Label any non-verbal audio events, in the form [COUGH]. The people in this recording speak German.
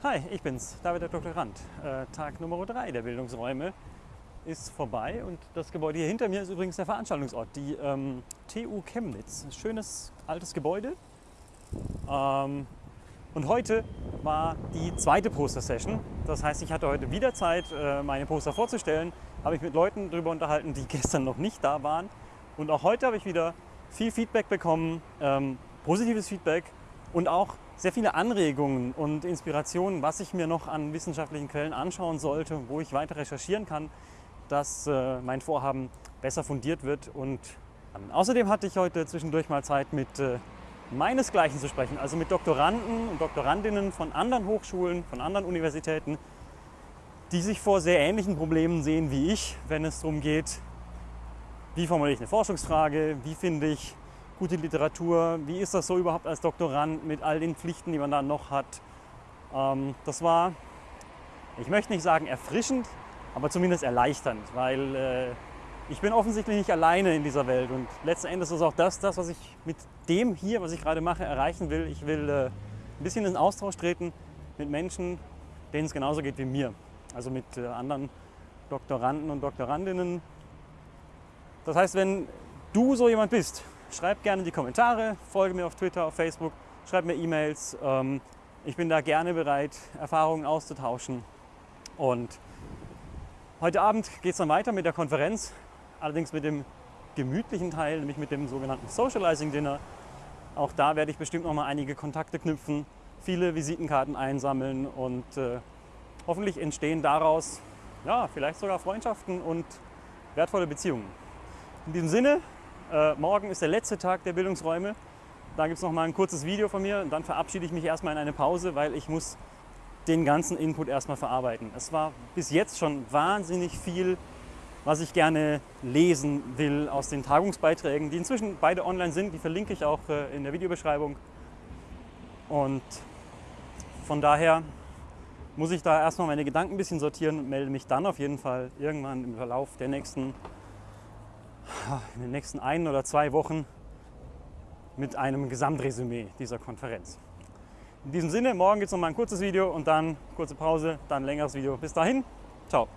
Hi, ich bin's, David der Doktorand. Äh, Tag Nummer 3 der Bildungsräume ist vorbei und das Gebäude hier hinter mir ist übrigens der Veranstaltungsort, die ähm, TU Chemnitz. Ein schönes altes Gebäude. Ähm, und heute war die zweite Poster-Session. Das heißt, ich hatte heute wieder Zeit, äh, meine Poster vorzustellen. Habe ich mit Leuten darüber unterhalten, die [LAUGHS] gestern noch nicht da waren. Und auch heute habe ich wieder viel Feedback bekommen, ähm, positives Feedback und auch sehr viele Anregungen und Inspirationen, was ich mir noch an wissenschaftlichen Quellen anschauen sollte, wo ich weiter recherchieren kann, dass äh, mein Vorhaben besser fundiert wird. Und ähm, außerdem hatte ich heute zwischendurch mal Zeit, mit äh, meinesgleichen zu sprechen, also mit Doktoranden und Doktorandinnen von anderen Hochschulen, von anderen Universitäten, die sich vor sehr ähnlichen Problemen sehen wie ich, wenn es darum geht, wie formuliere ich eine Forschungsfrage, wie finde ich gute Literatur, wie ist das so überhaupt als Doktorand mit all den Pflichten, die man da noch hat. Ähm, das war, ich möchte nicht sagen erfrischend, aber zumindest erleichternd, weil äh, ich bin offensichtlich nicht alleine in dieser Welt und letzten Endes ist auch das, das, was ich mit dem hier, was ich gerade mache, erreichen will. Ich will äh, ein bisschen in Austausch treten mit Menschen, denen es genauso geht wie mir. Also mit äh, anderen Doktoranden und Doktorandinnen. Das heißt, wenn du so jemand bist, Schreib gerne in die Kommentare, folge mir auf Twitter, auf Facebook, schreib mir E-Mails. Ähm, ich bin da gerne bereit, Erfahrungen auszutauschen. Und heute Abend geht es dann weiter mit der Konferenz, allerdings mit dem gemütlichen Teil, nämlich mit dem sogenannten Socializing Dinner. Auch da werde ich bestimmt noch mal einige Kontakte knüpfen, viele Visitenkarten einsammeln und äh, hoffentlich entstehen daraus ja, vielleicht sogar Freundschaften und wertvolle Beziehungen. In diesem Sinne, äh, morgen ist der letzte Tag der Bildungsräume. Da gibt es noch mal ein kurzes Video von mir dann verabschiede ich mich erstmal in eine Pause, weil ich muss den ganzen Input erstmal verarbeiten. Es war bis jetzt schon wahnsinnig viel, was ich gerne lesen will aus den Tagungsbeiträgen, die inzwischen beide online sind. Die verlinke ich auch äh, in der Videobeschreibung. Und von daher muss ich da erstmal meine Gedanken ein bisschen sortieren und melde mich dann auf jeden Fall irgendwann im Verlauf der nächsten in den nächsten ein oder zwei Wochen mit einem Gesamtresümee dieser Konferenz. In diesem Sinne, morgen gibt es noch mal ein kurzes Video und dann kurze Pause, dann ein längeres Video. Bis dahin, ciao.